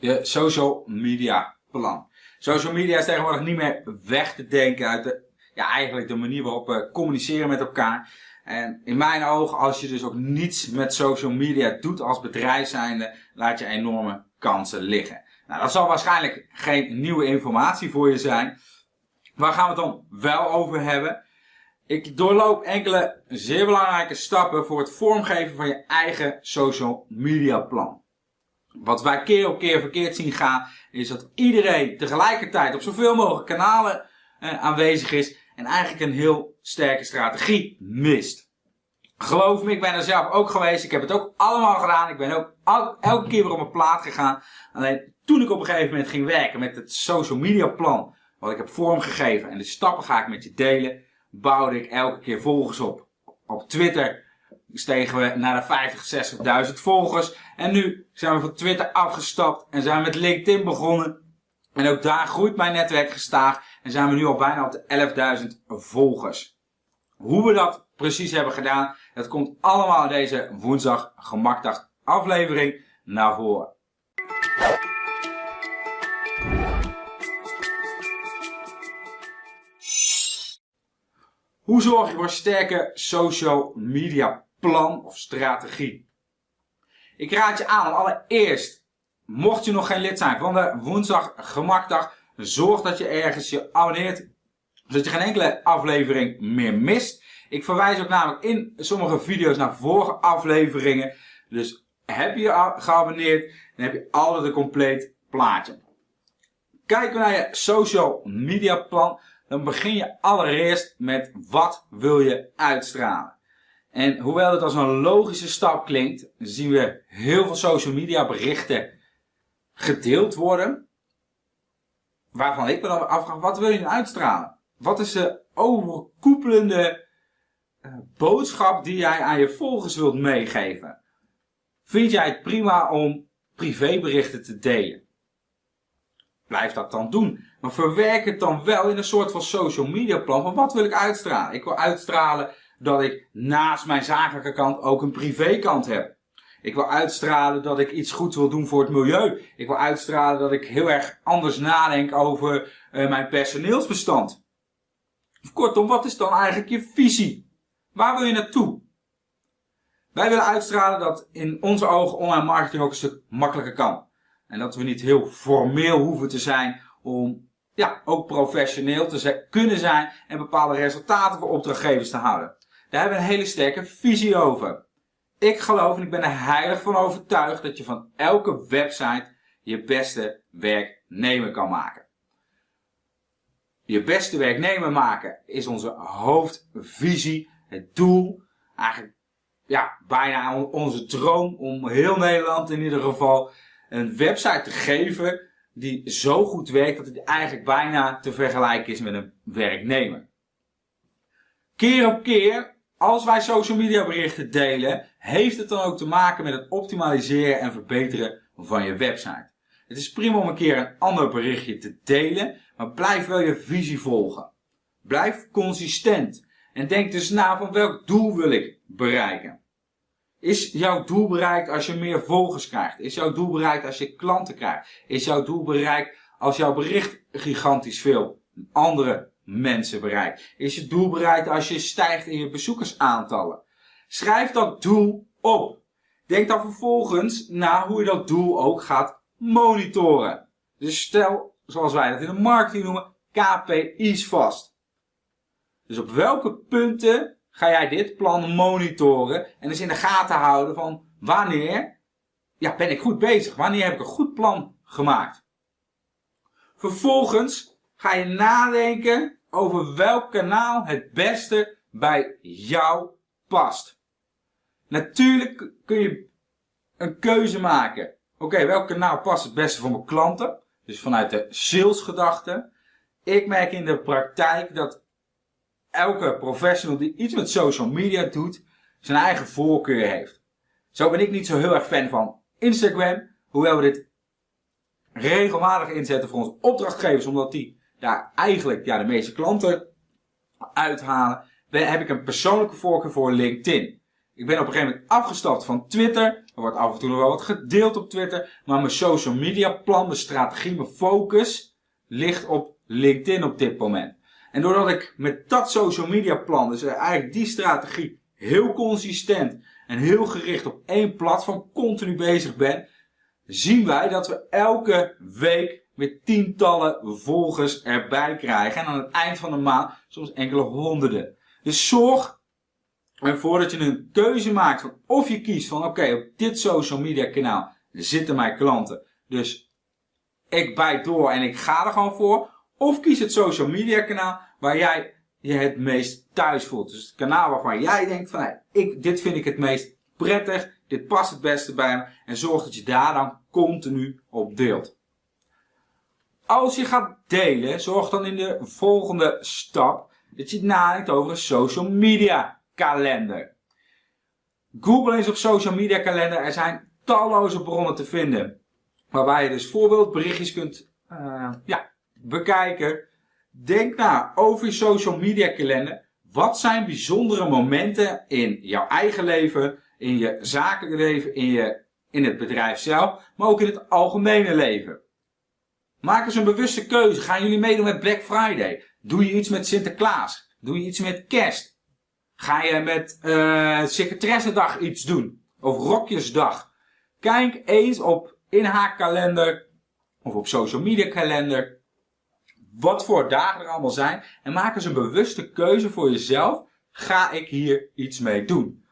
Je social media plan. Social media is tegenwoordig niet meer weg te denken uit de, ja, eigenlijk de manier waarop we communiceren met elkaar. En in mijn ogen, als je dus ook niets met social media doet als bedrijf zijnde, laat je enorme kansen liggen. Nou, dat zal waarschijnlijk geen nieuwe informatie voor je zijn. Waar gaan we het dan wel over hebben? Ik doorloop enkele zeer belangrijke stappen voor het vormgeven van je eigen social media plan. Wat wij keer op keer verkeerd zien gaan, is dat iedereen tegelijkertijd op zoveel mogelijk kanalen eh, aanwezig is en eigenlijk een heel sterke strategie mist. Geloof me, ik ben er zelf ook geweest. Ik heb het ook allemaal gedaan. Ik ben ook elke keer weer op mijn plaat gegaan. Alleen toen ik op een gegeven moment ging werken met het social media plan, wat ik heb vormgegeven en de stappen ga ik met je delen, bouwde ik elke keer volgers op. Op Twitter stegen we naar de 50, 60.000 volgers. En nu zijn we van Twitter afgestapt en zijn we met LinkedIn begonnen. En ook daar groeit mijn netwerk gestaag en zijn we nu al bijna op de 11.000 volgers. Hoe we dat precies hebben gedaan, dat komt allemaal deze woensdag gemakdag aflevering naar voren. Hoe zorg je voor een sterke social media plan of strategie? Ik raad je aan allereerst, mocht je nog geen lid zijn van de woensdag gemakdag, zorg dat je ergens je abonneert, zodat je geen enkele aflevering meer mist. Ik verwijs ook namelijk in sommige video's naar vorige afleveringen. Dus heb je je geabonneerd, dan heb je altijd een compleet plaatje. Kijken we naar je social media plan, dan begin je allereerst met wat wil je uitstralen. En hoewel het als een logische stap klinkt, zien we heel veel social media berichten gedeeld worden. Waarvan ik me dan afvraag, wat wil je nou uitstralen? Wat is de overkoepelende uh, boodschap die jij aan je volgers wilt meegeven? Vind jij het prima om privéberichten te delen? Blijf dat dan doen. Maar verwerk het dan wel in een soort van social media plan. Van wat wil ik uitstralen? Ik wil uitstralen dat ik naast mijn zakelijke kant ook een privékant heb. Ik wil uitstralen dat ik iets goeds wil doen voor het milieu. Ik wil uitstralen dat ik heel erg anders nadenk over uh, mijn personeelsbestand. Kortom, wat is dan eigenlijk je visie? Waar wil je naartoe? Wij willen uitstralen dat in onze ogen online marketing ook een stuk makkelijker kan. En dat we niet heel formeel hoeven te zijn om ja, ook professioneel te kunnen zijn en bepaalde resultaten voor opdrachtgevers te houden. Daar hebben we een hele sterke visie over. Ik geloof en ik ben er heilig van overtuigd dat je van elke website je beste werknemer kan maken. Je beste werknemer maken is onze hoofdvisie, het doel, eigenlijk ja, bijna onze droom om heel Nederland in ieder geval een website te geven die zo goed werkt dat het eigenlijk bijna te vergelijken is met een werknemer. Keer op keer, als wij social media berichten delen, heeft het dan ook te maken met het optimaliseren en verbeteren van je website. Het is prima om een keer een ander berichtje te delen, maar blijf wel je visie volgen. Blijf consistent en denk dus na van welk doel wil ik bereiken. Is jouw doel bereikt als je meer volgers krijgt? Is jouw doel bereikt als je klanten krijgt? Is jouw doel bereikt als jouw bericht gigantisch veel andere mensen bereikt? Is je doel bereikt als je stijgt in je bezoekersaantallen? Schrijf dat doel op. Denk dan vervolgens na hoe je dat doel ook gaat monitoren. Dus stel, zoals wij dat in de marketing noemen, KPI's vast. Dus op welke punten ga jij dit plan monitoren en dus in de gaten houden van wanneer ja, ben ik goed bezig? Wanneer heb ik een goed plan gemaakt? Vervolgens ga je nadenken over welk kanaal het beste bij jou past. Natuurlijk kun je een keuze maken. Oké, welk kanaal past het beste voor mijn klanten? Dus vanuit de salesgedachte. Ik merk in de praktijk dat elke professional die iets met social media doet, zijn eigen voorkeur heeft. Zo ben ik niet zo heel erg fan van Instagram, hoewel we dit regelmatig inzetten voor onze opdrachtgevers, omdat die daar eigenlijk ja, de meeste klanten uithalen, heb ik een persoonlijke voorkeur voor LinkedIn. Ik ben op een gegeven moment afgestapt van Twitter. Er wordt af en toe nog wel wat gedeeld op Twitter. Maar mijn social media plan, mijn strategie, mijn focus ligt op LinkedIn op dit moment. En doordat ik met dat social media plan, dus eigenlijk die strategie, heel consistent en heel gericht op één platform continu bezig ben, zien wij dat we elke week weer tientallen volgers erbij krijgen. En aan het eind van de maand soms enkele honderden. Dus zorg ervoor dat je een keuze maakt van of je kiest van oké, op dit social media kanaal zitten mijn klanten. Dus ik bijt door en ik ga er gewoon voor. Of kies het social media kanaal waar jij je het meest thuis voelt. Dus het kanaal waarvan jij denkt van, hey, ik, dit vind ik het meest prettig, dit past het beste bij me. En zorg dat je daar dan continu op deelt. Als je gaat delen, zorg dan in de volgende stap dat je nadenkt over een social media kalender. Google eens op social media kalender. Er zijn talloze bronnen te vinden. Waarbij je dus voorbeeldberichtjes kunt uh, ja, bekijken. Denk na over je social media kalender. Wat zijn bijzondere momenten in jouw eigen leven, in je zakelijke leven, in, je, in het bedrijf zelf, maar ook in het algemene leven? Maak eens een bewuste keuze. Gaan jullie meedoen met Black Friday? Doe je iets met Sinterklaas? Doe je iets met kerst? Ga je met uh, secretaressendag iets doen? Of rokjesdag? Kijk eens op inhaakkalender of op social media kalender wat voor dagen er allemaal zijn. En maak eens een bewuste keuze voor jezelf. Ga ik hier iets mee doen?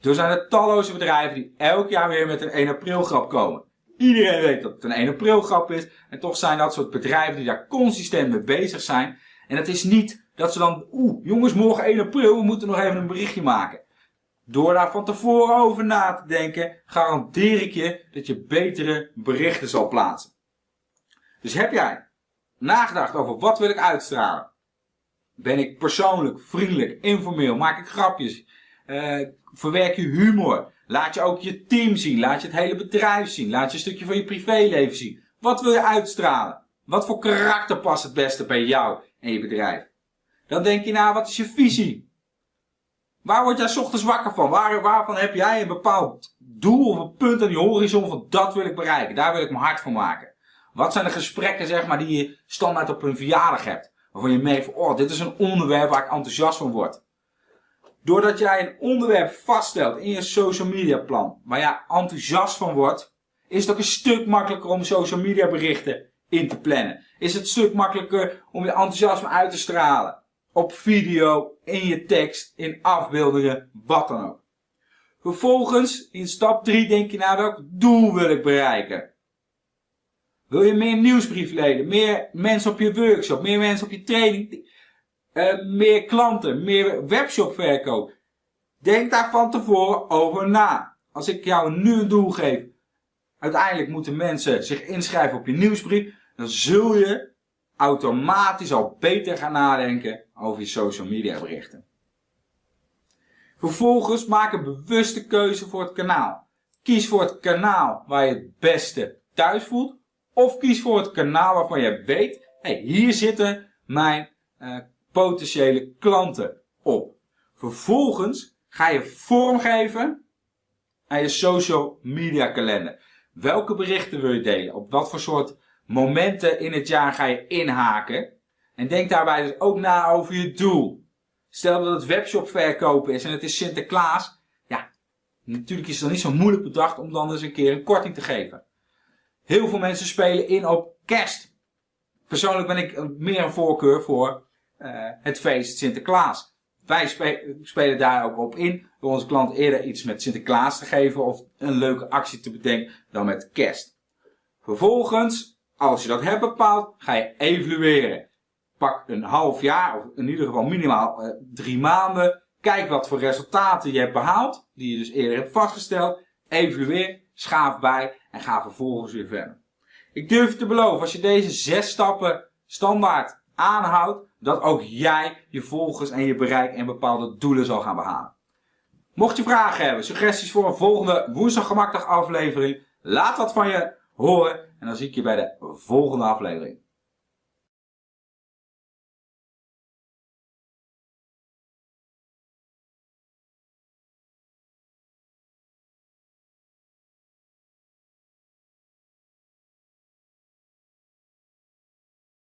Er zijn er talloze bedrijven die elk jaar weer met een 1 april grap komen. Iedereen weet dat het een 1 april grap is. En toch zijn dat soort bedrijven die daar consistent mee bezig zijn. En het is niet dat ze dan, oeh, jongens, morgen 1 april, we moeten nog even een berichtje maken. Door daar van tevoren over na te denken, garandeer ik je dat je betere berichten zal plaatsen. Dus heb jij nagedacht over wat wil ik uitstralen? Ben ik persoonlijk, vriendelijk, informeel? Maak ik grapjes? Uh, verwerk je humor? Laat je ook je team zien? Laat je het hele bedrijf zien? Laat je een stukje van je privéleven zien? Wat wil je uitstralen? Wat voor karakter past het beste bij jou en je bedrijf? Dan denk je na, wat is je visie? Waar word jij ochtends wakker van? Waar, waarvan heb jij een bepaald doel of een punt aan die horizon van dat wil ik bereiken? Daar wil ik mijn hart van maken. Wat zijn de gesprekken zeg maar, die je standaard op een verjaardag hebt? Waarvan je merkt oh, dit is een onderwerp waar ik enthousiast van word. Doordat jij een onderwerp vaststelt in je social media plan, waar jij enthousiast van wordt, is het ook een stuk makkelijker om social media berichten in te plannen. Is het een stuk makkelijker om je enthousiasme uit te stralen. Op video, in je tekst, in afbeeldingen, wat dan ook. Vervolgens, in stap 3 denk je naar welk doel wil ik bereiken. Wil je meer nieuwsbriefleden, meer mensen op je workshop, meer mensen op je training, uh, meer klanten, meer webshopverkoop? Denk daar van tevoren over na. Als ik jou nu een doel geef, uiteindelijk moeten mensen zich inschrijven op je nieuwsbrief, dan zul je automatisch al beter gaan nadenken over je social media berichten. Vervolgens maak een bewuste keuze voor het kanaal. Kies voor het kanaal waar je het beste thuis voelt of kies voor het kanaal waarvan je weet, hey, hier zitten mijn uh, potentiële klanten op. Vervolgens ga je vormgeven aan je social media kalender. Welke berichten wil je delen? Op wat voor soort momenten in het jaar ga je inhaken? En denk daarbij dus ook na over je doel. Stel dat het webshop verkopen is en het is Sinterklaas. Ja, natuurlijk is het dan niet zo moeilijk bedacht om dan eens een keer een korting te geven. Heel veel mensen spelen in op kerst. Persoonlijk ben ik meer een voorkeur voor uh, het feest Sinterklaas. Wij spelen daar ook op in door onze klant eerder iets met Sinterklaas te geven of een leuke actie te bedenken dan met kerst. Vervolgens, als je dat hebt bepaald, ga je evalueren. Pak een half jaar, of in ieder geval minimaal uh, drie maanden. Kijk wat voor resultaten je hebt behaald, die je dus eerder hebt vastgesteld. Evalueer, schaaf bij en ga vervolgens weer verder. Ik durf te beloven, als je deze zes stappen standaard aanhoudt, dat ook jij je volgers en je bereik en bepaalde doelen zal gaan behalen. Mocht je vragen hebben, suggesties voor een volgende woensdag gemakdag aflevering, laat wat van je horen en dan zie ik je bij de volgende aflevering.